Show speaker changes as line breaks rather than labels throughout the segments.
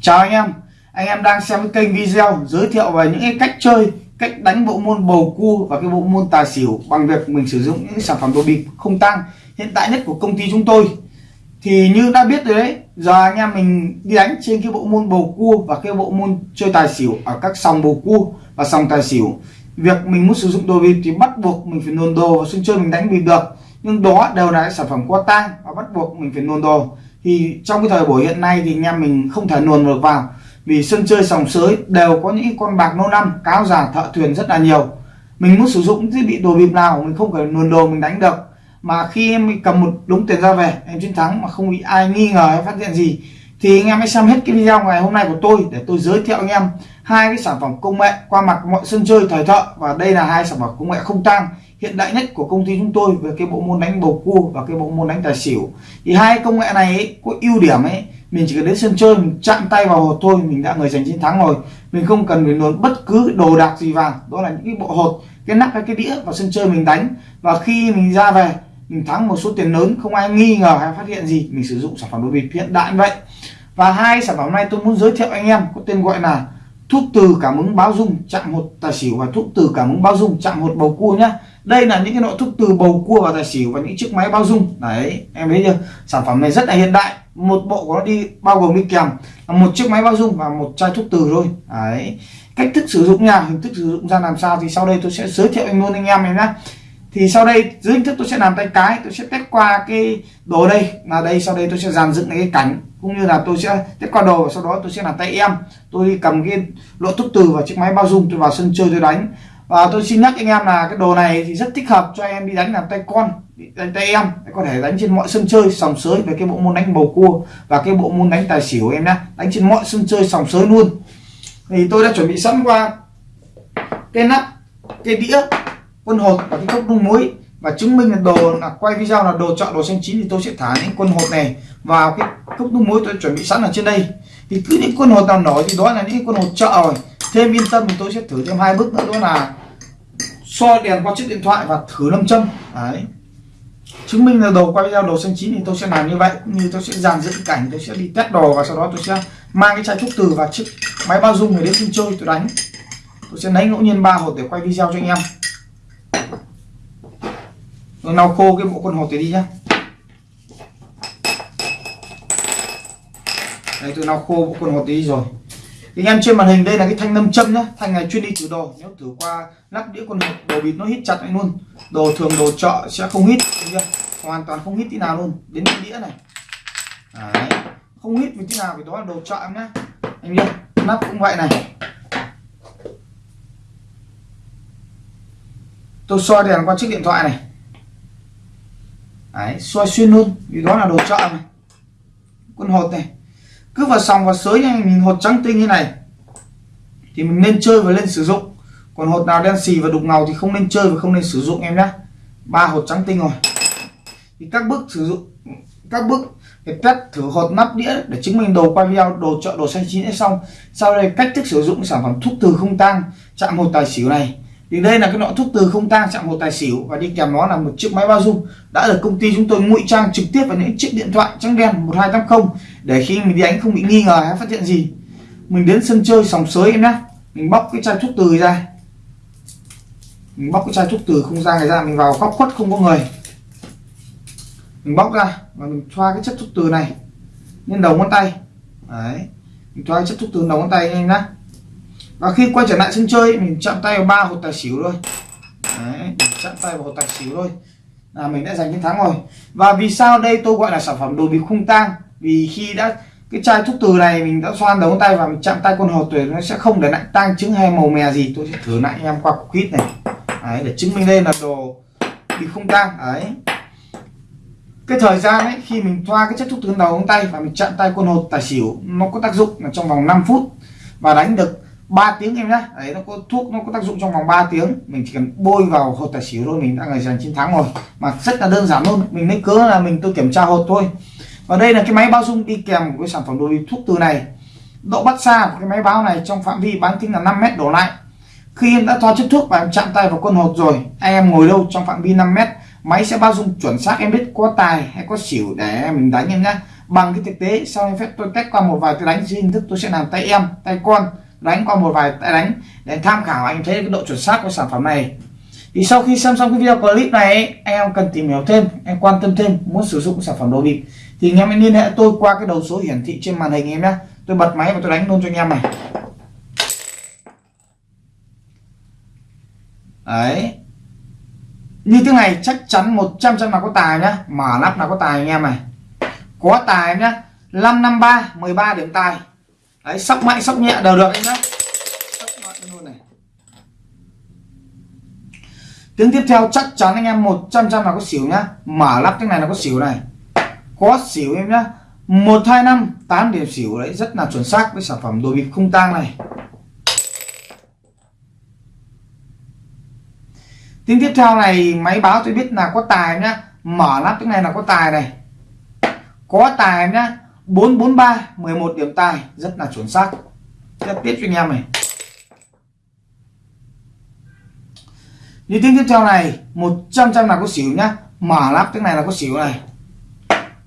Chào anh em. Anh em đang xem kênh video giới thiệu về những cái cách chơi, Cách đánh bộ môn bầu cua và cái bộ môn tài xỉu Bằng việc mình sử dụng những sản phẩm đồ bịp không tăng Hiện tại nhất của công ty chúng tôi. Thì như đã biết rồi đấy, Giờ anh em mình đi đánh trên cái bộ môn bầu cua Và cái bộ môn chơi tài xỉu Ở các sòng bầu cua và sòng tài xỉu. Việc mình muốn sử dụng đồ bịp thì bắt buộc mình phải nôn đồ vào sân chơi mình đánh bịp được. Nhưng đó đều là sản phẩm qua tang và bắt buộc mình phải nôn đồ thì trong cái thời buổi hiện nay thì anh em mình không thể luồn được vào. Vì sân chơi sòng sới đều có những con bạc nô năm, cáo già thợ thuyền rất là nhiều. Mình muốn sử dụng thiết bị đồ bịp nào mình không phải luồn đồ mình đánh được. Mà khi em cầm một đống tiền ra về, em chiến thắng mà không bị ai nghi ngờ hay phát hiện gì, thì anh em hãy xem hết cái video ngày hôm nay của tôi để tôi giới thiệu anh em hai cái sản phẩm công nghệ qua mặt mọi sân chơi thời thợ. Và đây là hai sản phẩm công nghệ không tăng hiện đại nhất của công ty chúng tôi về cái bộ môn đánh bầu cua và cái bộ môn đánh tài xỉu. Thì hai công nghệ này ấy, có ưu điểm ấy mình chỉ cần đến sân chơi mình chạm tay vào hột thôi mình đã người giành chiến thắng rồi. Mình không cần phải luồn bất cứ đồ đạc gì vào đó là những cái bộ hột cái nắp hay cái đĩa vào sân chơi mình đánh. Và khi mình ra về mình thắng một số tiền lớn không ai nghi ngờ hay phát hiện gì mình sử dụng sản phẩm đồ bịp hiện đại vậy. Và hai sản phẩm này tôi muốn giới thiệu anh em có tên gọi là thuốc từ cảm ứng báo dung, chạm hột, tài xỉu và thuốc từ cảm ứng báo dung, chạm hột bầu cua nhá. Đây là những cái loại thuốc từ bầu cua và tài xỉu và những chiếc máy bao dung. Đấy, em thấy chưa? Sản phẩm này rất là hiện đại. Một bộ của nó đi, bao gồm đi kèm là một chiếc máy bao dung và một chai thuốc từ thôi. Đấy. Cách thức sử dụng nha, hình thức sử dụng ra làm sao thì sau đây tôi sẽ giới thiệu anh luôn anh em này nhá thì sau đây, dưới hình thức tôi sẽ làm tay cái, tôi sẽ test qua cái đồ đây. Là đây, sau đây tôi sẽ dàn dựng cái cảnh cũng như là tôi sẽ test qua đồ và sau đó tôi sẽ làm tay em. Tôi đi cầm cái lỗ thuốc từ và chiếc máy bao dung, tôi vào sân chơi tôi đánh. Và tôi xin nhắc anh em là cái đồ này thì rất thích hợp cho em đi đánh làm tay con đánh tay em. Có thể đánh trên mọi sân chơi, sòng sới về cái bộ môn đánh bầu cua và cái bộ môn đánh tài xỉu em nhé đánh trên mọi sân chơi, sòng sới luôn. Thì tôi đã chuẩn bị sẵn qua cái nắp, cái đĩa quân hột và cái cốc nung muối. Và chứng minh là đồ là quay video là đồ chọn đồ xanh chín thì tôi sẽ thả những quân hột này vào cái cốc nung muối tôi chuẩn bị sẵn ở trên đây. Thì cứ những quân hột nào nổi thì đó là những quân hột chợ rồi. Thêm yên tâm thì tôi sẽ thử thêm hai bước nữa, đó là so đèn qua chiếc điện thoại và thử lâm châm. Đấy. Chứng minh là đồ quay video đồ xanh chín thì tôi sẽ làm như vậy. Cũng như tôi sẽ dàn dựng cảnh, tôi sẽ đi test đồ và sau đó tôi sẽ mang cái chai thuốc từ và chiếc máy bao dung này đến sân chơi tôi đánh. Tôi sẽ lấy ngẫu nhiên ba hộp để quay video cho anh em rồi lau khô cái bộ con hộp này đi nhá. Đây, tôi lau khô bộ con hộp đi rồi. Thì anh em trên màn hình, đây là cái thanh nâm châm nhá. Thanh này chuyên đi thử đồ. Nếu thử qua lắp đĩa con hộp đồ bịt nó hít chặt lại luôn. Đồ thường, đồ chợ sẽ không hít chưa? hoàn toàn không hít tí nào luôn. Đến cái đĩa này. Đấy. không hít vì tí nào, vì đó là đồ chợ em nhá. Anh em nắp cũng vậy này. Tôi soi đèn qua chiếc điện thoại này. Đấy, soi xuyên luôn vì đó là đồ chợ này quân hột này. Cứ vào sòng vào sới nha mình hột trắng tinh như này thì mình nên chơi và nên sử dụng. Còn hột nào đen xì và đục ngầu thì không nên chơi và không nên sử dụng em nhé ba hột trắng tinh rồi. Thì các bước sử dụng các bước để test thử hột nắp đĩa để chứng minh đồ quay video đồ chợ đồ xanh chín đã xong. Sau đây cách thức sử dụng sản phẩm thuốc từ không tang chạm hột tài xỉu này thì đây là cái loại thuốc từ không tang chạm một tài xỉu và đi kèm nó là một chiếc máy bao dung. Đã được công ty chúng tôi ngụy trang trực tiếp vào những chiếc điện thoại trắng đen 1280 để khi mình đi đánh không bị nghi ngờ hay phát hiện gì. Mình đến sân chơi sòng sới em nhé mình bóc cái chai thuốc từ ra. Mình bóc cái chai thuốc từ không ra này ra, mình vào góc khuất không có người. Mình bóc ra và mình thoa cái chất thuốc từ này lên đầu ngón tay. Đấy. Mình thoa cái chất thuốc từ đầu ngón tay nhanh nhá và khi quay trở lại sân chơi mình chạm tay vào ba hột tài xỉu thôi. Đấy chạm tay vào hột tài xỉu thôi. Là mình đã giành chiến thắng rồi. Và vì sao đây tôi gọi là sản phẩm đồ bịp khung tang? Vì khi đã cái chai thuốc từ này mình đã xoan đầu ngón tay và mình chạm tay con hột tuyệt nó sẽ không để lại tang chứng hay màu mè gì. Tôi sẽ thử lại em qua cục kít này. Đấy, để chứng minh đây là đồ bị không tang. Đấy. Cái thời gian ấy khi mình thoa cái chất thuốc từ đầu ngón tay và mình chạm tay con hột tài xỉu nó có tác dụng là trong vòng 5 phút và đánh được 3 tiếng em nhá. Đấy, nó có thuốc, nó có tác dụng trong vòng 3 tiếng. Mình chỉ cần bôi vào hột tài xỉu thôi, mình đã người giành chiến thắng rồi. Mà rất là đơn giản luôn. Mình lấy cớ là mình tôi kiểm tra hột thôi. Và đây là cái máy bao dung đi kèm của cái sản phẩm đồ đi thuốc từ này. Độ bắt xa của cái máy báo này trong phạm vi bán kính là 5 mét đổ lại. Khi em đã thoa chất thuốc và em chạm tay vào con hột rồi, anh em ngồi đâu trong phạm vi 5 mét, máy sẽ bao dung chuẩn xác. Em biết có tài hay có xỉu để mình đánh em nhá. Bằng cái thực tế, sau phép tôi cách qua một vài cái đánh, dưới hình thức tôi sẽ làm tay em, tay con đánh qua một vài tay đánh để tham khảo, anh thấy cái độ chuẩn xác của sản phẩm này. Thì sau khi xem xong cái video clip này, anh em cần tìm hiểu thêm, em quan tâm thêm, muốn sử dụng sản phẩm đồ bịp. Thì anh em hãy liên hệ tôi qua cái đầu số hiển thị trên màn hình em nhé. Tôi bật máy và tôi đánh luôn cho anh em này. Đấy. Như thế này chắc chắn 100 trăm là có tài nhá. Mở nắp là có tài anh em này. Có tài em nhá. 553 13 điểm tài đấy sóc mạnh sóc nhẹ đều được anh nhá. Sóc mạnh luôn này. Tiếng tiếp theo chắc chắn anh em 100 trăm là có xỉu nhá. Mở lắp thế này là có xỉu này. Có xỉu em nhá. Một hai năm tám điểm xỉu đấy rất là chuẩn xác với sản phẩm đồ bịp không tang này. Tiếng tiếp theo này máy báo tôi biết là có tài nhá. Mở lắp cái này là có tài này. Có tài nhá 443 11 điểm tài rất là chuẩn xác. Tiếp tiếp cho anh em này. Như tiếng tiếp theo này 100 trăm là có xỉu nhá. Mở lắp cái này là có xỉu này.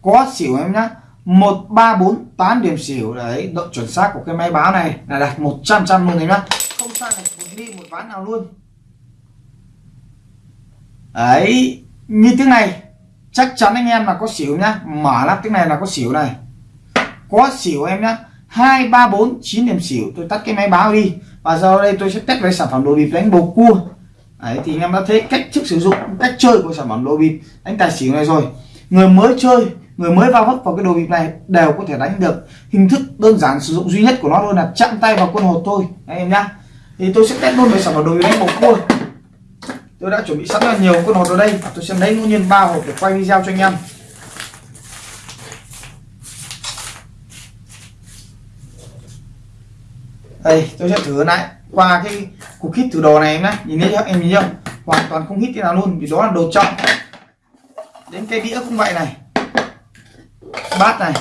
Có xỉu em nhá. 134 8 điểm xỉu. Đấy độ chuẩn xác của cái máy báo này. Là đạt 100 trăm luôn này nhá. Không sai này một đi một ván nào luôn. Đấy như tiếng này chắc chắn anh em là có xỉu nhá. Mở lắp tiếng này là có xỉu này có xỉu em nhá. Hai, ba, bốn, chín điểm xỉu. Tôi tắt cái máy báo đi. Và giờ đây tôi sẽ test với sản phẩm đồ bịp đánh bầu cua. Đấy, thì anh em đã thấy cách thức sử dụng, cách chơi của sản phẩm đồ bịp đánh tài xỉu này rồi. Người mới chơi, người mới vào vấp vào cái đồ bịp này đều có thể đánh được. Hình thức đơn giản sử dụng duy nhất của nó luôn là chạm tay vào quân hột thôi anh em nhá. Thì tôi sẽ test luôn với sản phẩm đồ bịp đánh bầu cua. Tôi đã chuẩn bị sẵn là nhiều quân hột ở đây. Tôi sẽ lấy ngẫu nhiên ba hộp để quay video cho anh em. Đây, tôi sẽ thử lại qua cái cục hít thử đồ này em nhé. Nhìn thấy em nhìn chưa? Hoàn toàn không hít thế nào luôn, vì đó là đồ trọng đến cái đĩa cũng vậy này. Bát này.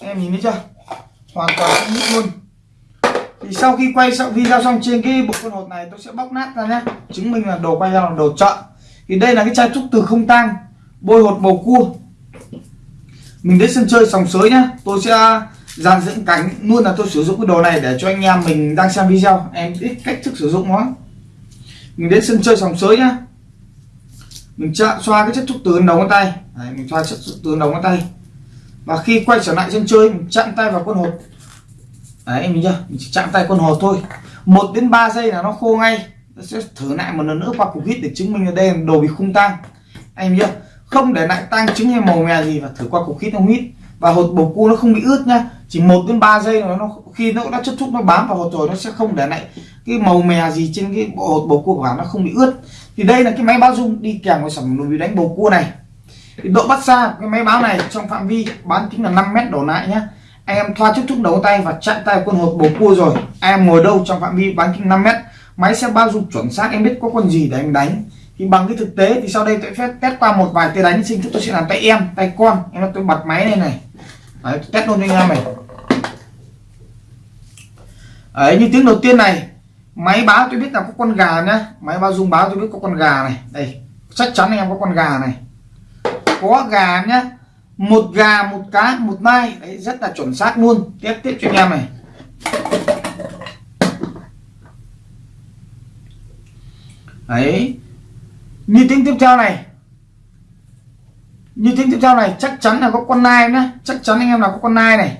Em nhìn thấy chưa? Hoàn toàn không hít luôn. Thì sau khi quay xong video xong trên cái bộ con hột này, tôi sẽ bóc nát ra nhé. Chứng minh là đồ quay ra là đồ chọn. Thì đây là cái chai trúc từ không tang, bôi hột bầu cua. Mình đến sân chơi sòng sới nhá tôi sẽ dàn dưỡng cánh luôn là tôi sử dụng cái đồ này để cho anh em mình đang xem video. Em biết cách thức sử dụng nó mình đến sân chơi sòng sới nhá. Mình chạm xoa cái chất thuốc từ đầu ngón tay. Đấy, mình xoa chất thuốc từ đầu ngón tay. Và khi quay trở lại sân chơi mình chạm tay vào con hột. Đấy em nhìn chưa? Mình chỉ chạm tay con hột thôi. Một đến 3 giây là nó khô ngay. Tôi sẽ thử lại một lần nữa qua cục hít để chứng minh là đây là đồ bị khung tang. Anh chưa không để lại tang trứng hay màu mè gì và thử qua cục hít không hít. Và hột bầu cua nó không bị ướt nhá chỉ một đến 3 giây nó khi nó đã chất thuốc nó bám vào hột rồi, nó sẽ không để lại cái màu mè gì trên cái bộ hột bầu cua của bạn, nó không bị ướt. Thì đây là cái máy báo dung đi kèm với sản phẩm đùi đánh bầu cua này. Thì độ bắt xa cái máy báo này trong phạm vi bán kính là 5 mét đổ lại nhá. Anh em thoa chút thuốc đầu tay và chặn tay con hột bầu cua rồi. Anh em ngồi đâu trong phạm vi bán kính 5 mét, máy sẽ bao dung chuẩn xác, em biết có con gì để anh đánh. Thì bằng cái thực tế thì sau đây tôi sẽ test qua một vài tay đánh, xin thức tôi sẽ làm tay em, tay con. Em tôi bật máy lên này. Đấy, test luôn cho anh em này. Đấy, như tiếng đầu tiên này máy báo tôi biết là có con gà nhá. Máy báo dung báo tôi biết có con gà này. Đây chắc chắn anh em có con gà này. Có gà nhá. Một gà một cá một mai đấy rất là chuẩn xác luôn. Tiếp tiếp cho anh em này. Đấy. Như tiếng tiếp theo này như tiếng tiếp theo này, chắc chắn là có con nai nhá chắc chắn anh em là có con nai này.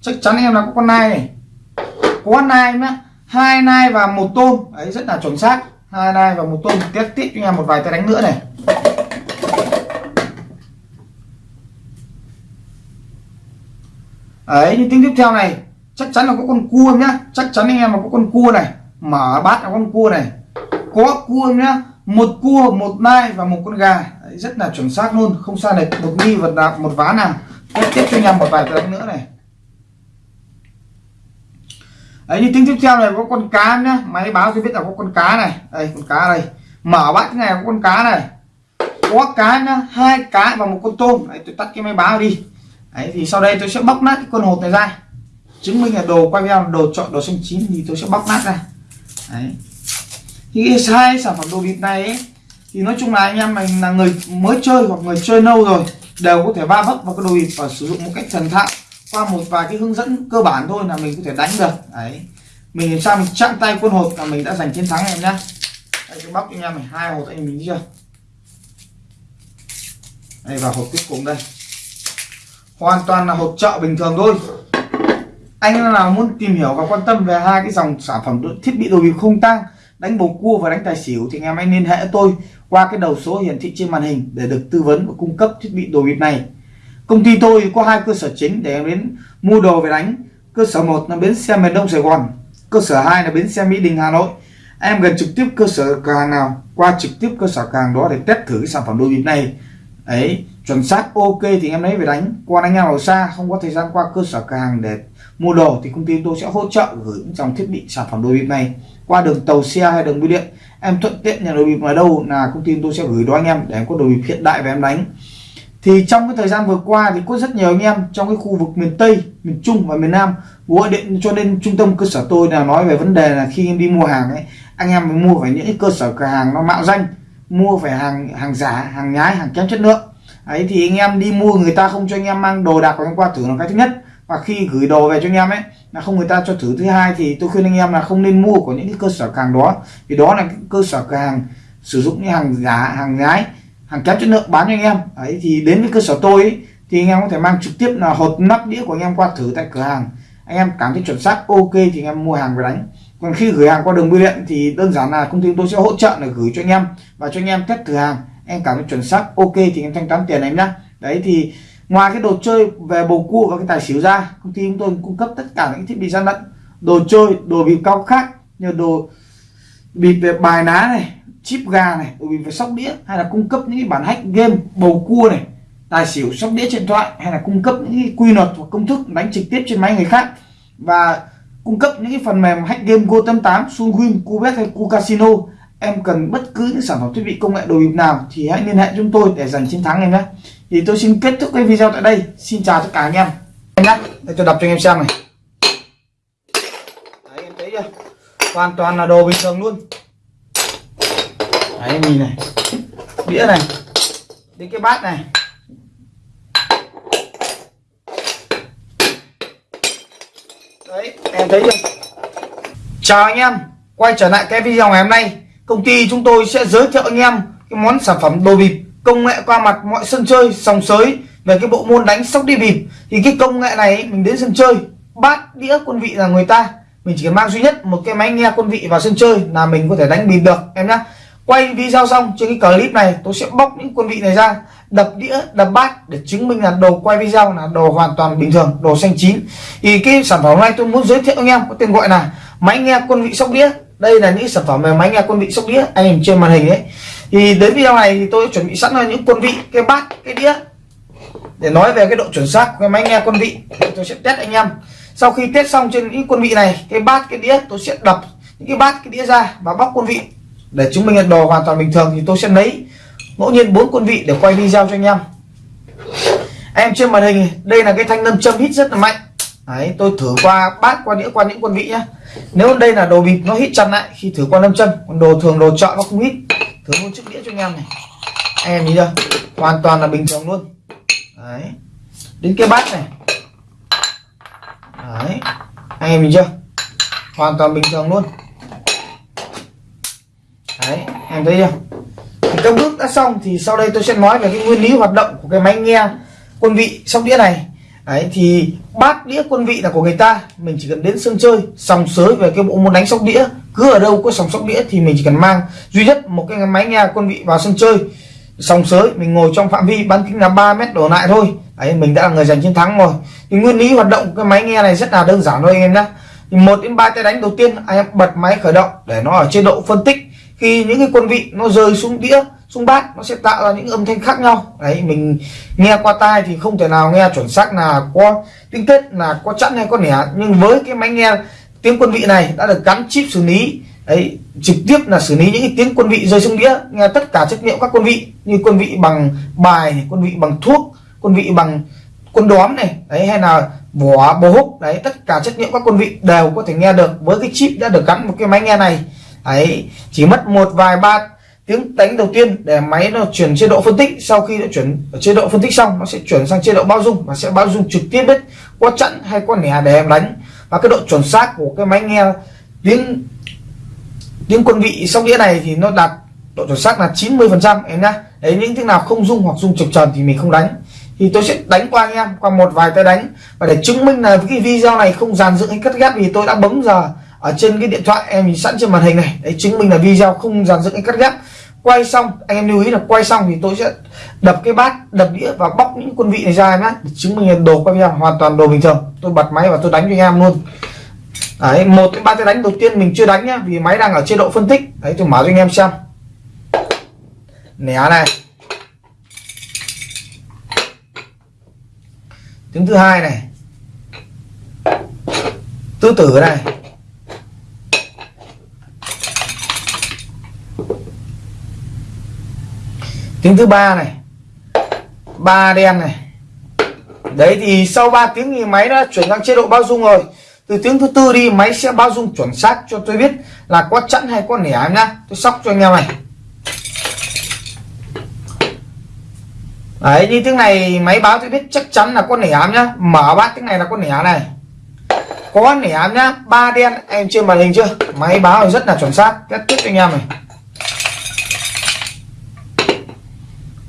Chắc chắn anh em là có con nai này. Có nai nhá hai nai và một tôm. Ấy rất là chuẩn xác. Hai nai và một tôm. Tiếp tiếp cho anh em một vài tay đánh nữa này. Ấy như tiếng tiếp theo này, chắc chắn là có con cua nhá. Chắc chắn anh em là có con cua này. Mở bát là con cua này. Có cua nhá một cua một nai và một con gà. Đấy, rất là chuẩn xác luôn. Không sai lệch một nghi vật đạp một ván nào. Tiếp tiếp cho anh em một vài cái nữa này. Đấy như tiếng tiếp theo này có con cá nhá. Máy báo cho biết là có con cá này. Đây con cá đây. Mở bát cái này có con cá này. Có cá nhá hai cá và một con tôm. Đấy, tôi tắt cái máy báo đi. Đấy thì sau đây tôi sẽ bóc nát cái con hột này ra. Chứng minh là đồ quay video đồ chọn đồ xanh chín thì tôi sẽ bóc nát ra. Đấy thì hai sản phẩm đồ bịp này ấy, thì nói chung là anh em mình là người mới chơi hoặc người chơi lâu rồi đều có thể va vấp vào cái đồ bịp và sử dụng một cách thần thạo qua một vài cái hướng dẫn cơ bản thôi là mình có thể đánh được. Đấy. Mình làm sao mình chạm tay quân hộp là mình đã giành chiến thắng em nhá. Đây cái bóc cho anh em mình hai hộp anh mình chưa? Đây vào hộp cuối cùng đây. Hoàn toàn là hộp chợ bình thường thôi. Anh nào muốn tìm hiểu và quan tâm về hai cái dòng sản phẩm thiết bị đồ bịp không tang đánh bầu cua và đánh tài xỉu thì anh em hãy liên hệ tôi qua cái đầu số hiển thị trên màn hình để được tư vấn và cung cấp thiết bị đồ bịp này. Công ty tôi có hai cơ sở chính để em đến mua đồ về đánh. Cơ sở một là bến xe miền đông sài gòn, cơ sở 2 là bến xe mỹ đình, hà nội. Em gần trực tiếp cơ sở cửa hàng nào, qua trực tiếp cơ sở cửa hàng đó để test thử cái sản phẩm đồ bịp này. Ấy chuẩn xác, ok thì em lấy về đánh. Qua anh em ở xa, không có thời gian qua cơ sở cửa hàng để mua đồ thì công ty tôi sẽ hỗ trợ gửi những dòng thiết bị sản phẩm đồ bịp này qua đường tàu xe hay đường bưu điện em thuận tiện nhà đồ bịp ở đâu là công ty tôi sẽ gửi đó anh em để em có đồ bịp hiện đại và em đánh. Thì trong cái thời gian vừa qua thì có rất nhiều anh em trong cái khu vực miền Tây, miền Trung và miền Nam gọi điện cho nên trung tâm cơ sở tôi là nói về vấn đề là khi em đi mua hàng ấy anh em phải mua phải những cái cơ sở cửa hàng nó mạo danh mua phải hàng hàng giả hàng nhái hàng kém chất lượng. Ấy thì anh em đi mua người ta không cho anh em mang đồ đạc của anh qua thử là cái thứ nhất. Và khi gửi đồ về cho anh em ấy là không người ta cho thử. Thứ hai thì tôi khuyên anh em là không nên mua của những cái cơ sở hàng đó. Vì đó là cái cơ sở cửa hàng sử dụng những hàng giả hàng nhái hàng kém chất lượng bán cho anh em. Ấy thì đến với cơ sở tôi ấy, thì anh em có thể mang trực tiếp là hộp nắp đĩa của anh em qua thử tại cửa hàng. Anh em cảm thấy chuẩn xác ok thì anh em mua hàng về đánh. Còn khi gửi hàng qua đường bưu điện thì đơn giản là công ty tôi sẽ hỗ trợ là gửi cho anh em và cho anh em test thử hàng. Em cảm thấy chuẩn xác ok thì em thanh toán tiền em nhá. Đấy thì ngoài cái đồ chơi về bầu cua và cái tài xỉu ra công ty chúng tôi cung cấp tất cả những thiết bị gian lận đồ chơi đồ bịp cao khác như đồ bịp về bài ná này chip gà này đồ bịp về sóc đĩa hay là cung cấp những cái bản hack game bầu cua này tài xỉu sóc đĩa điện thoại hay là cung cấp những cái quy luật hoặc công thức đánh trực tiếp trên máy người khác và cung cấp những cái phần mềm hack game Go88, Sunwin, Cubet hay Cu Casino em cần bất cứ những sản phẩm thiết bị công nghệ đồ bịp nào thì hãy liên hệ chúng tôi để giành chiến thắng em nhé thì tôi xin kết thúc cái video tại đây. Xin chào tất cả anh em. Em nhé. Để tôi đọc cho anh em xem này. Đấy, em thấy chưa? Hoàn toàn là đồ bình thường luôn. Đấy nhìn này. Đĩa này. Đến cái bát này. Đấy, em thấy chưa? Chào anh em. Quay trở lại cái video ngày hôm nay. Công ty chúng tôi sẽ giới thiệu anh em cái món sản phẩm đồ bịp công nghệ qua mặt mọi sân chơi, sòng sới về cái bộ môn đánh sóc đi bịp. Thì cái công nghệ này, mình đến sân chơi, bát đĩa quân vị là người ta. Mình chỉ cần mang duy nhất một cái máy nghe quân vị vào sân chơi là mình có thể đánh bịp được, em nhá. Quay video xong trên cái clip này, tôi sẽ bóc những quân vị này ra, đập đĩa, đập bát để chứng minh là đồ quay video là đồ hoàn toàn bình thường, đồ xanh chín. Thì cái sản phẩm này tôi muốn giới thiệu anh em, có tên gọi là máy nghe quân vị sóc đĩa. Đây là những sản phẩm về máy nghe quân vị sóc đĩa, anh em trên màn hình ấy thì đến video này thì tôi chuẩn bị sẵn là những quân vị cái bát cái đĩa. Để nói về cái độ chuẩn xác của cái máy nghe quân vị tôi sẽ test anh em. Sau khi test xong trên những quân vị này cái bát cái đĩa tôi sẽ đập những cái bát cái đĩa ra và bóc quân vị. Để chứng minh là đồ hoàn toàn bình thường thì tôi sẽ lấy ngẫu nhiên bốn quân vị để quay video cho anh em. Em trên màn hình đây là cái thanh nâm châm hít rất là mạnh. Đấy, tôi thử qua bát qua đĩa qua những quân vị nhá. Nếu đây là đồ bịp nó hít chặt lại khi thử qua nâm châm. Còn đồ thường đồ chọn nó không hít thử một chiếc đĩa cho anh em này. Anh em nhìn chưa? Hoàn toàn là bình thường luôn. Đấy. Đến cái bát này. Đấy. Anh em nhìn chưa? Hoàn toàn bình thường luôn. Đấy, em thấy chưa? Thì các bước đã xong thì sau đây tôi sẽ nói về cái nguyên lý hoạt động của cái máy nghe quân vị sóc đĩa này. Đấy, thì bát đĩa quân vị là của người ta. Mình chỉ cần đến sân chơi, sòng sới về cái bộ môn đánh sóc đĩa cứ ở đâu có sòng sóc đĩa thì mình chỉ cần mang. Duy nhất một cái máy nghe quân vị vào sân chơi. Sòng sới, mình ngồi trong phạm vi bán kính là 3 mét đổ lại thôi. Đấy, mình đã là người giành chiến thắng rồi. Thì nguyên lý hoạt động của cái máy nghe này rất là đơn giản thôi anh em nhé thì một đến ba tay đánh đầu tiên, anh em bật máy khởi động để nó ở chế độ phân tích. Khi những cái quân vị nó rơi xuống đĩa, xuống bát, nó sẽ tạo ra những âm thanh khác nhau. Đấy, mình nghe qua tai thì không thể nào nghe chuẩn xác là có tiếng tết là có chẵn hay có nẻ. Nhưng với cái máy nghe tiếng quân vị này đã được gắn chip xử lý. Đấy, trực tiếp là xử lý những cái tiếng quân vị rơi xuống đĩa, nghe tất cả chất liệu các quân vị, như quân vị bằng bài quân vị bằng thuốc, quân vị bằng quân đóm này, đấy, hay là vỏ bố húc, đấy, tất cả chất liệu các quân vị đều có thể nghe được với cái chip đã được gắn một cái máy nghe này. Ấy chỉ mất một vài ba tiếng đánh đầu tiên để máy nó chuyển chế độ phân tích. Sau khi nó chuyển ở chế độ phân tích xong, nó sẽ chuyển sang chế độ bao dung và sẽ bao dung trực tiếp biết có chặn hay có nẻ để em đánh và cái độ chuẩn xác của cái máy nghe tiếng tiếng quân vị sóc đĩa này thì nó đạt độ chuẩn xác là 90 phần trăm, em nhá. Đấy, những tiếng nào không dung hoặc dung chập tròn thì mình không đánh. Thì tôi sẽ đánh qua anh em, qua một vài tay đánh. Và để chứng minh là cái video này không dàn dựng hay cắt ghép thì tôi đã bấm giờ ở trên cái điện thoại em sẵn trên màn hình này. Đấy, chứng minh là video không dàn dựng hay cắt ghép quay xong, anh em lưu ý là quay xong thì tôi sẽ đập cái bát, đập đĩa và bóc những quân vị này ra em nhé để chứng minh là đồ quay video hoàn toàn đồ bình thường. Tôi bật máy và tôi đánh cho anh em luôn. Đấy, một cái ba cái đánh đầu tiên mình chưa đánh nhá, vì máy đang ở chế độ phân tích. Đấy, tôi mở cho anh em xem. Nè, này. Tiếng thứ hai này. Tứ tử này tiếng thứ ba này. Ba đen này. Đấy thì sau 3 tiếng thì máy đã chuyển sang chế độ bao dung rồi. Từ tiếng thứ tư đi, máy sẽ bao dung chuẩn xác cho tôi biết là có chẵn hay có nẻ em nhá. Tôi sóc cho anh em này. Đấy, như tiếng này máy báo tôi biết chắc chắn là con nẻ ám nhá. Mở bát tiếng này là con nẻ này. Có nẻ ám nhá, ba đen, em trên màn hình chưa? Máy báo rất là chuẩn xác. Kết tiếp cho anh em này.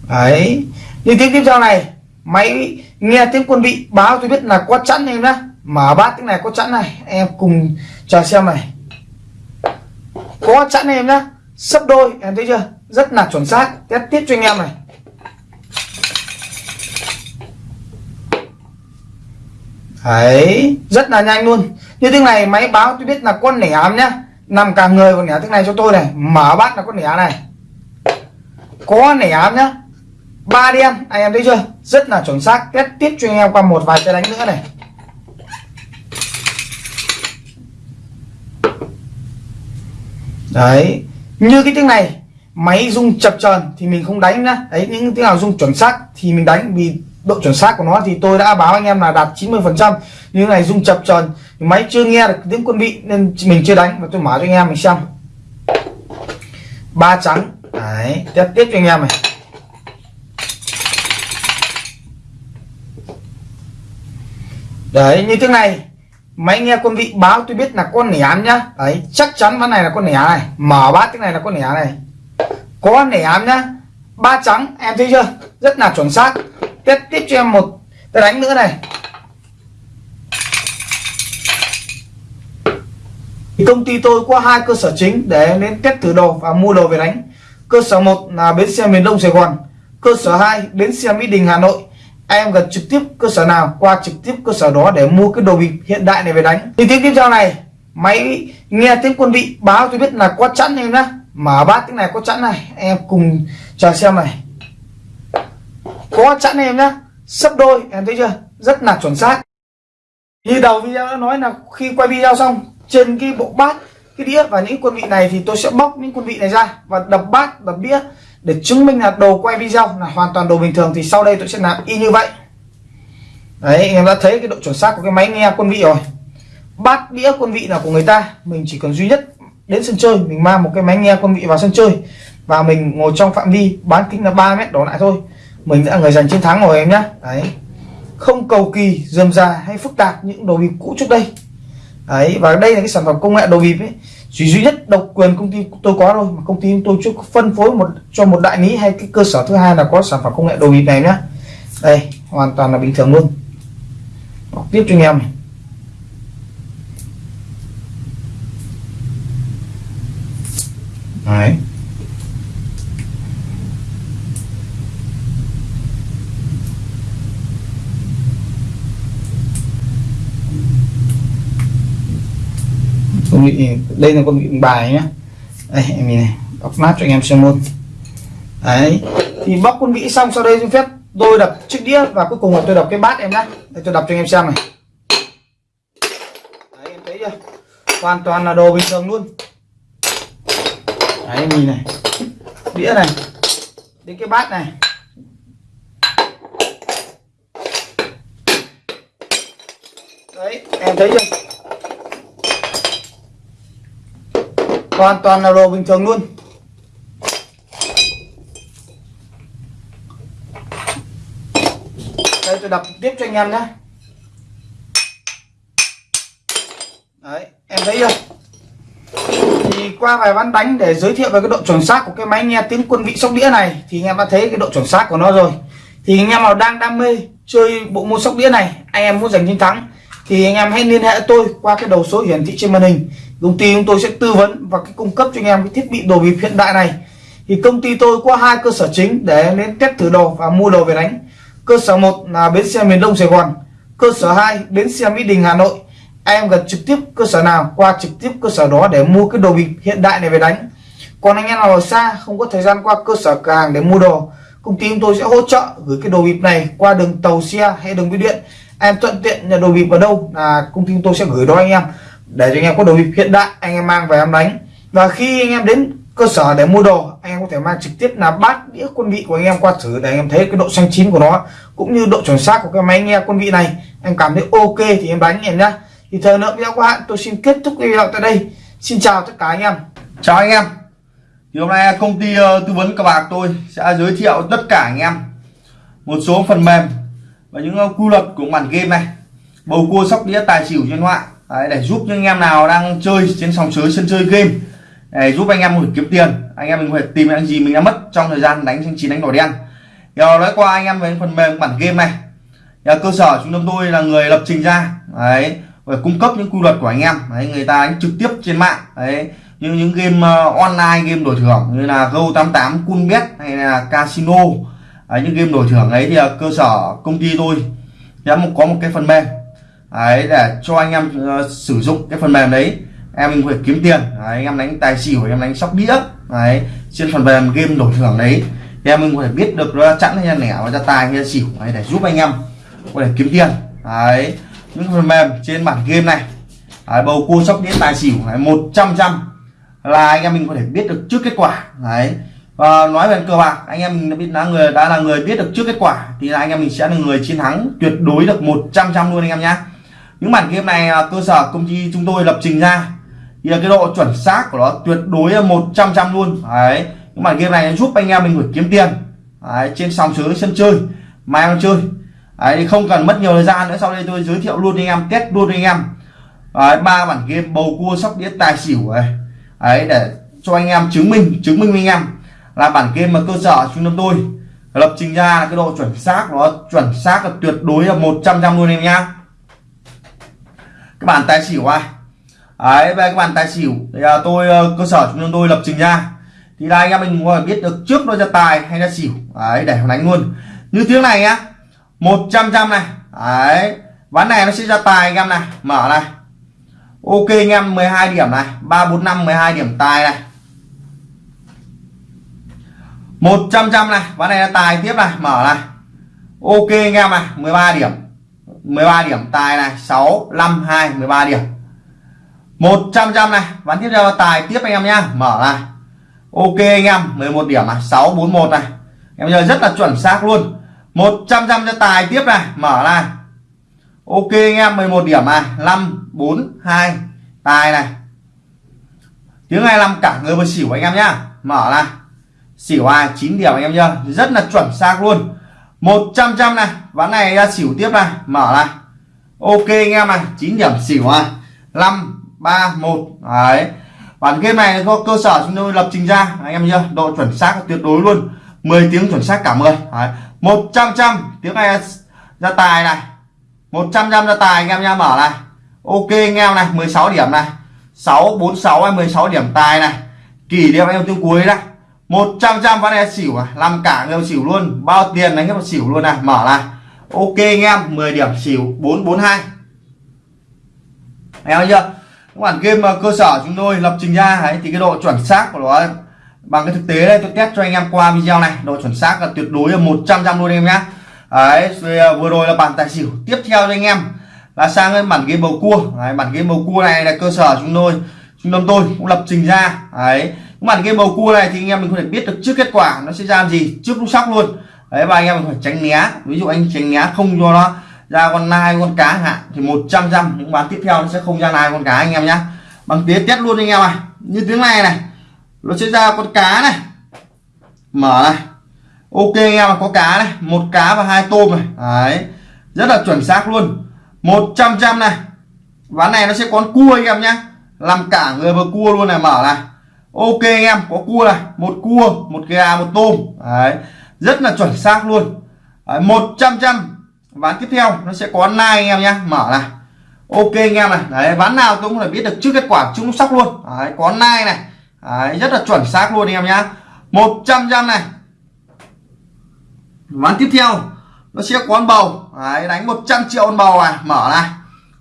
Đấy. Như tiếng tiếp theo này, máy nghe tiếng quân vị báo tôi biết là có chẵn em nhá. Mở bát tiếng này có chẵn này. Em cùng chờ xem này. Có chẵn em nhá. Sấp đôi, em thấy chưa? Rất là chuẩn xác. Test tiếp cho anh em này. Đấy, rất là nhanh luôn. Như tiếng này, máy báo tôi biết là con nẻ ám nhá. Nằm cả người còn nẻ tiếng này cho tôi này. Mở bát là con nẻ này. Có nẻ ám nhá ba đen anh em thấy chưa? Rất là chuẩn xác. Test tiếp cho anh em qua một vài cái đánh nữa này. Đấy, như cái tiếng này, máy rung chập chờn thì mình không đánh nhá. Đấy, những tiếng nào rung chuẩn xác thì mình đánh, vì độ chuẩn xác của nó thì tôi đã báo anh em là đạt 90 phần trăm. Như này rung chập chờn, máy chưa nghe được tiếng quân vị nên mình chưa đánh. Và tôi mở cho anh em mình xem. Ba trắng. Đấy, test tiếp cho anh em này. Đấy, như thế này. Máy nghe quân vị báo tôi biết là con nẻ nhá. Đấy, chắc chắn ván này là con nẻ này. Mở bát cái này là con nẻ này. Có nẻ nhá. Ba trắng, em thấy chưa? Rất là chuẩn xác. Tiếp tiếp cho em một cái đánh nữa này. Công ty tôi có hai cơ sở chính để đến test thử đồ và mua đồ về đánh. Cơ sở một là bến xe miền đông sài gòn. Cơ sở 2 bến xe mỹ đình, hà nội em gần trực tiếp cơ sở nào, qua trực tiếp cơ sở đó để mua cái đồ bịp hiện đại này về đánh. Thì tiếng tiếp theo này, máy nghe tiếng quân vị báo tôi biết là có chẵn em nhá. Mở bát tiếng này có chẵn này, em cùng chờ xem này. Có chẵn em nhá, sấp đôi, em thấy chưa? Rất là chuẩn xác. Như đầu video đã nói là khi quay video xong, trên cái bộ bát, cái đĩa và những quân vị này thì tôi sẽ bóc những quân vị này ra và đập bát, đập đĩa để chứng minh là đồ quay video là hoàn toàn đồ bình thường thì sau đây tôi sẽ làm y như vậy. Đấy em đã thấy cái độ chuẩn xác của cái máy nghe quân vị rồi. Bát đĩa quân vị là của người ta. Mình chỉ cần duy nhất đến sân chơi, mình mang một cái máy nghe quân vị vào sân chơi và mình ngồi trong phạm vi bán kính là 3 mét đổ lại thôi. Mình đã người giành chiến thắng rồi em nhé đấy. Không cầu kỳ, dườm già hay phức tạp những đồ bịp cũ trước đây. Đấy, và đây là cái sản phẩm công nghệ đồ bịp ấy chỉ duy nhất độc quyền công ty tôi có thôi, mà công ty tôi chưa phân phối một, cho một đại lý hay cái cơ sở thứ hai là có sản phẩm công nghệ đồ bịp này nhá. Đây, hoàn toàn là bình thường luôn. Đọc tiếp cho anh em này. Đấy. Con vị đây là con vị bài nhá. Đây, em nhìn này bóc nát cho anh em xem luôn. Đấy, thì bóc con vị xong, sau đây xin phép tôi đập chiếc đĩa và cuối cùng là tôi đập cái bát em nhá. Đây, tôi đập cho anh em xem này. Đấy, em thấy chưa? Hoàn toàn là đồ bình thường luôn. Đấy, em nhìn này. Đĩa này. Đến cái bát này. Đấy, em thấy chưa? hoàn toàn là đồ bình thường luôn. Đây, tôi đập tiếp cho anh em nhé. Đấy, em thấy chưa? Thì qua vài ván đánh để giới thiệu về cái độ chuẩn xác của cái máy nghe tiếng quân vị sóc đĩa này, thì anh em đã thấy cái độ chuẩn xác của nó rồi. Thì anh em nào đang đam mê chơi bộ môn sóc đĩa này, anh em muốn giành chiến thắng, thì anh em hãy liên hệ tôi qua cái đầu số hiển thị trên màn hình công ty chúng tôi sẽ tư vấn và cái cung cấp cho anh em cái thiết bị đồ bịp hiện đại này. Thì công ty tôi có hai cơ sở chính để đến test thử đồ và mua đồ về đánh. Cơ sở một là bến xe miền đông sài gòn, cơ sở 2 bến xe mỹ đình, hà nội. Em gần trực tiếp cơ sở nào, qua trực tiếp cơ sở đó để mua cái đồ bịp hiện đại này về đánh. Còn anh em nào ở xa, không có thời gian qua cơ sở cửa hàng để mua đồ, công ty chúng tôi sẽ hỗ trợ gửi cái đồ bịp này qua đường tàu xe hay đường bưu điện. Em thuận tiện nhận đồ bịp ở đâu là công ty chúng tôi sẽ gửi đó anh em để cho anh em có đồ bịp hiện đại, anh em mang về em đánh. Và khi anh em đến cơ sở để mua đồ, anh em có thể mang trực tiếp là bát, đĩa, quân vị của anh em qua thử để anh em thấy cái độ xanh chín của nó, cũng như độ chuẩn xác của cái máy nghe quân vị này. Em cảm thấy ok thì em đánh em nhá. Thì thời lượng video của hạn, tôi xin kết thúc video tại đây. Xin chào tất cả anh em.
Chào anh em. Thì hôm nay công ty ờ, tư vấn cờ bạc tôi sẽ giới thiệu tất cả anh em một số phần mềm và những ờ, quy luật của bản game này. Bầu cua, sóc đĩa, tài xỉu trên họa. Đấy, để giúp những anh em nào đang chơi trên sòng sới sân chơi game. Để giúp anh em có thể kiếm tiền. Anh em mình có thể tìm những gì mình đã mất trong thời gian đánh trên chín đánh đỏ đen. Giờ nói qua anh em về phần mềm bản game này. Nhà cơ sở chúng tôi là người lập trình ra. Đấy và cung cấp những quy luật của anh em. Đấy, người ta đánh trực tiếp trên mạng. Đấy như những game uh, online game đổi thưởng như là Go88 Coolbet hay là Casino. Đấy, những game đổi thưởng ấy thì uh, cơ sở công ty tôi sẽ có một cái phần mềm đấy để cho anh em uh, sử dụng cái phần mềm đấy. Em mình phải kiếm tiền. Đấy, anh em đánh tài xỉu em đánh sóc đĩa. Đấy trên phần mềm game đổi thưởng đấy. Thì em mình có thể biết được nó chẵn hay là lẻ và ra tài hay là xỉu. Đấy, để giúp anh em có thể kiếm tiền. Đấy những phần mềm trên bản game này. Đấy, bầu cua sóc đĩa tài xỉu. Một trăm trăm là anh em mình có thể biết được trước kết quả. Đấy và nói về cờ bạc anh em mình đã biết là người đã là người biết được trước kết quả thì là anh em mình sẽ là người chiến thắng tuyệt đối được 100 trăm luôn anh em nhé những bản game này à, cơ sở công ty chúng tôi lập trình ra. Thì cái độ chuẩn xác của nó tuyệt đối là 100 trăm luôn. Đấy những bản game này giúp anh em mình gửi kiếm tiền. Đấy, trên sòng sới sân chơi mà em chơi. Đấy, không cần mất nhiều thời gian nữa. Sau đây tôi giới thiệu luôn anh em test luôn anh em. Ba bản game bầu cua sóc đĩa tài xỉu này. Đấy để cho anh em chứng minh chứng minh với anh em là bản game mà cơ sở chúng tôi lập trình ra cái độ chuẩn xác nó chuẩn xác là tuyệt đối là 100 trăm luôn em nhá các bản tài xỉu ai đấy về các bản tài xỉu. Thì à, tôi ờ, cơ sở chúng tôi lập trình ra thì là anh em mình có biết được trước nó ra tài hay là xỉu. Đấy để đánh luôn. Như tiếng này nhá 100 trăm này. Đấy ván này nó sẽ ra tài anh em này. Mở này. Ok anh em 12 điểm này. 345 12 điểm tài này. 100 trăm này. Ván này là tài tiếp này. Mở này. Ok anh em này 13 điểm. 13 điểm. Tài này 6 5 2 13 điểm. 100 trăm này. Ván tiếp theo tài tiếp anh em nhá. Mở này. Ok anh em 11 điểm này. 6 4 1 này. Em giờ rất là chuẩn xác luôn. 100 trăm cho tài tiếp này. Mở này. Ok anh em 11 điểm này. 5 4 2 tài này. Tiếng 25 cả người vừa xỉu anh em nhá. Mở này. Xỉu ai? 9 điểm anh em nhá. Rất là chuẩn xác luôn. 100 trăm này. Ván này ra xỉu tiếp này. Mở này. Ok anh em này. 9 điểm xỉu này. 5 3 1 đấy. Bản game này có cơ sở chúng tôi lập trình ra. Anh em nhớ độ chuẩn xác tuyệt đối luôn. 10 tiếng chuẩn xác cả 10 đấy. 100 trăm tiếng này ra tài này. 100 trăm ra tài anh em nha. Mở này. Ok anh em này. 16 điểm này. 646 16 điểm tài này. Kỷ niệm em tiếng cuối đây 100 trăm ván này xỉu à? Làm cả người xỉu luôn. Bao tiền đánh hết xỉu luôn này mở này ok anh em 10 điểm xỉu 442 anh em chưa? Các bản game mà cơ sở chúng tôi lập trình ra ấy, thì cái độ chuẩn xác của nó bằng cái thực tế đây tôi test cho anh em qua video này. Độ chuẩn xác là tuyệt đối là 100 trăm luôn em nhá. Đấy ờ, vừa rồi là bản tài xỉu. Tiếp theo cho anh em là sang cái bản game bầu cua. Đấy, bản game bầu cua này là cơ sở chúng tôi. Trung tâm tôi cũng lập trình ra. Đấy mặt game bầu cua này thì anh em mình có thể biết được trước kết quả nó sẽ ra gì, trước lúc sóc luôn. Đấy, và anh em mình phải tránh né. Ví dụ anh tránh né không cho nó ra con nai, con cá hạn, thì 100 trăm những bán tiếp theo nó sẽ không ra nai con cá anh em nhá. Bằng tiếng test luôn anh em này như tiếng này này, nó sẽ ra con cá này. Mở này. Ok anh em có cá này. Một cá và hai tôm này. Đấy, rất là chuẩn xác luôn. 100 trăm này. Ván này nó sẽ có cua anh em nhé làm cả người vừa cua luôn này, mở này ok anh em có cua này một cua một gà một tôm. Đấy rất là chuẩn xác luôn. Một trăm trăm. Ván tiếp theo nó sẽ có nai anh em nhé. Mở này. Ok anh em này. Đấy ván nào tôi cũng phải biết được trước kết quả chúng sóc luôn. Đấy, có nai này. Đấy, rất là chuẩn xác luôn anh em nhá 100 trăm này. Ván tiếp theo nó sẽ có con bầu. Đấy, đánh 100 triệu con bầu này. Mở này.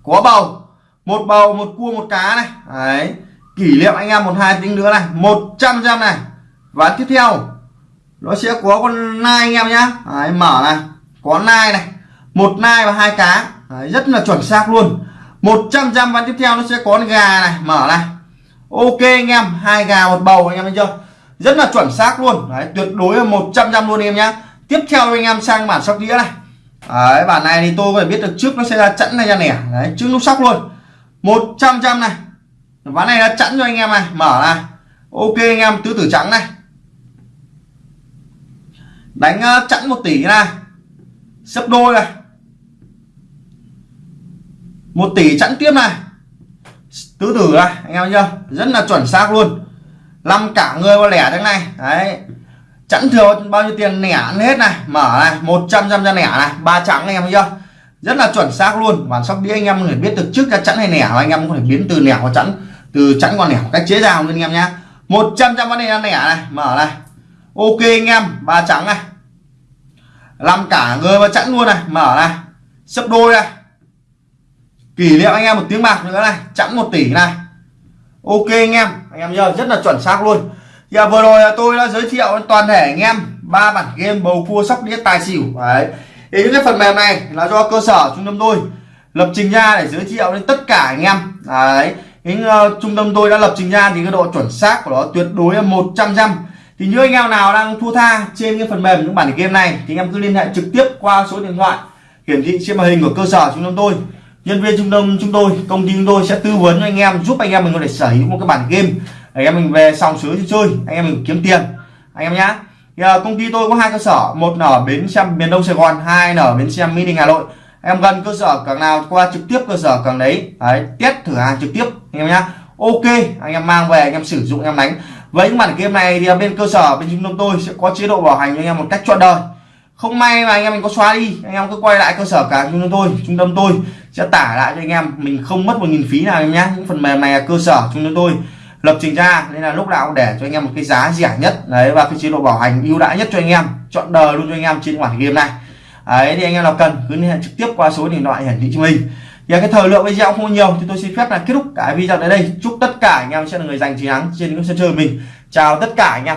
Có bầu. Một bầu một cua một cá này. Đấy kỷ niệm anh em một hai tiếng nữa này 100 trăm này. Và tiếp theo nó sẽ có con nai anh em nhá. Đấy, mở này có nai này một nai và hai cá. Đấy, rất là chuẩn xác luôn. 100 trăm ván tiếp theo nó sẽ có con gà này mở này. Ok anh em hai gà một bầu anh em thấy chưa? Rất là chuẩn xác luôn. Đấy tuyệt đối là 100 trăm luôn anh em nhá. Tiếp theo anh em sang bản sóc đĩa này. Đấy bản này thì tôi phải biết được trước nó sẽ ra chẵn hay ra nẻ. Đấy trước lúc sóc luôn. 100 trăm này ván này đã chẵn cho anh em này mở này. Ok anh em tứ tử trắng này. Đánh ờ, chẵn một tỷ này. Sấp đôi này. Một tỷ chẵn tiếp này. Tứ tử này anh em chưa rất là chuẩn xác luôn. Năm cả người qua lẻ thế này. Đấy. Chẵn thừa bao nhiêu tiền lẻ ăn hết này. Mở này 100 trăm ra lẻ này. Ba trắng anh em chưa rất là chuẩn xác luôn. Bản sóc đĩa anh em phải biết được trước ra chẵn hay lẻ, anh em có thể biến từ lẻ qua chẵn từ chẵn qua nẻ cách chế ra không anh em nhá. 100 trăm con này nẻ này, mở này. Ok anh em, ba trắng này. Làm cả người và chẵn luôn này, mở này. Sấp đôi này. Kỷ niệm anh em một tiếng bạc nữa này, chẵn một tỷ này. Ok anh em anh em nhớ, rất là chuẩn xác luôn. Thì vừa rồi tôi đã giới thiệu toàn thể anh em ba bản game bầu cua sóc đĩa tài xỉu. Đấy. Thì những cái phần mềm này là do cơ sở trung tâm tôi lập trình ra để giới thiệu đến tất cả anh em. Đấy cái uh, ờ, trung tâm tôi đã lập trình ra thì cái độ chuẩn xác của nó tuyệt đối là 100 trăm thì như anh em nào đang thua tha trên cái phần mềm những bản game này thì anh em cứ liên hệ trực tiếp qua số điện thoại hiển thị trên màn hình của cơ sở trung tâm tôi. Nhân viên trung tâm chúng tôi công ty chúng tôi sẽ tư vấn cho anh em giúp anh em mình có thể sở hữu một cái bản game anh em mình về xong sới chơi anh em mình kiếm tiền. Anh em nhá. Thì, uh, công ty tôi có hai cơ sở một ở bến xe miền đông sài gòn hai ở bến xe mỹ đình hà nội em gần cơ sở càng nào qua trực tiếp cơ sở càng đấy đấy test thử hàng trực tiếp anh em nhá ok anh em mang về anh em sử dụng anh em đánh với những bản game này thì bên cơ sở bên trung tâm tôi sẽ có chế độ bảo hành cho anh em một cách trọn đời không may mà anh em mình có xóa đi anh em cứ quay lại cơ sở cả trung tâm tôi trung tâm tôi sẽ tả lại cho anh em mình không mất một nghìn phí nào em nhé những phần mềm này là cơ sở trung tâm tôi lập trình ra nên là lúc nào cũng để cho anh em một cái giá rẻ nhất đấy và cái chế độ bảo hành ưu đãi nhất cho anh em chọn đời luôn cho anh em trên bản game này đấy, thì anh em nào cần cứ liên hệ trực tiếp qua số điện thoại hiển thị cho mình. Và cái thời lượng video không nhiều, thì tôi xin phép là kết thúc cái video tại đây. Chúc tất cả anh em sẽ là người giành chiến thắng trên những sân chơi mình. Chào tất cả anh em.